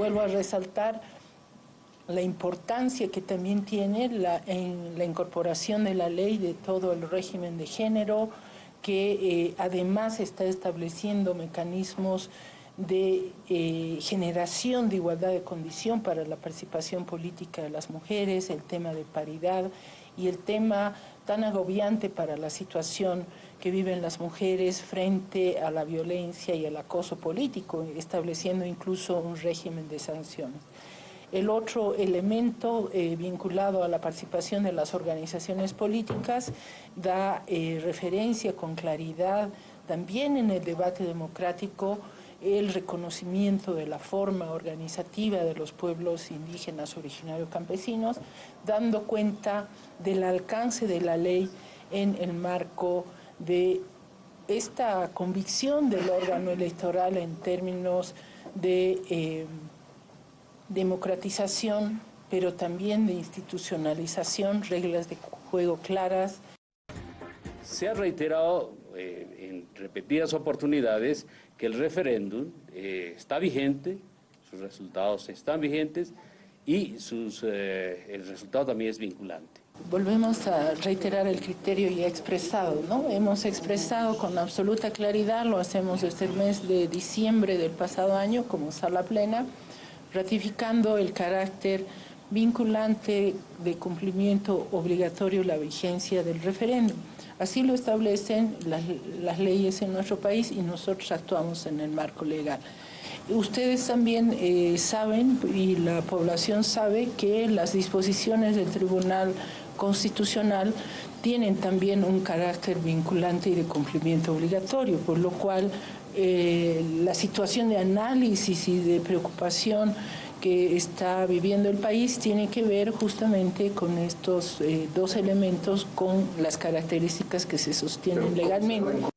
vuelvo a resaltar la importancia que también tiene la, en la incorporación de la ley de todo el régimen de género, que eh, además está estableciendo mecanismos de eh, generación de igualdad de condición para la participación política de las mujeres, el tema de paridad y el tema tan agobiante para la situación que viven las mujeres frente a la violencia y el acoso político, estableciendo incluso un régimen de sanciones. El otro elemento eh, vinculado a la participación de las organizaciones políticas da eh, referencia con claridad también en el debate democrático el reconocimiento de la forma organizativa de los pueblos indígenas originarios campesinos, dando cuenta del alcance de la ley en el marco de esta convicción del órgano electoral en términos de eh, democratización, pero también de institucionalización, reglas de juego claras. Se ha reiterado eh, en repetidas oportunidades que el referéndum eh, está vigente, sus resultados están vigentes y sus, el resultado también es vinculante. Volvemos a reiterar el criterio ya expresado, ¿no? Hemos expresado con absoluta claridad, lo hacemos desde el mes de diciembre del pasado año como sala plena, ratificando el carácter vinculante de cumplimiento obligatorio la vigencia del referéndum. Así lo establecen las, leyes en nuestro país y nosotros actuamos en el marco legal. Ustedes también eh, saben, y la población sabe, que las disposiciones del Tribunal Constitucional tienen también un carácter vinculante y de cumplimiento obligatorio, por lo cual eh, la situación de análisis y de preocupación que está viviendo el país tiene que ver justamente con estos eh, dos elementos, con las características que se sostienen legalmente.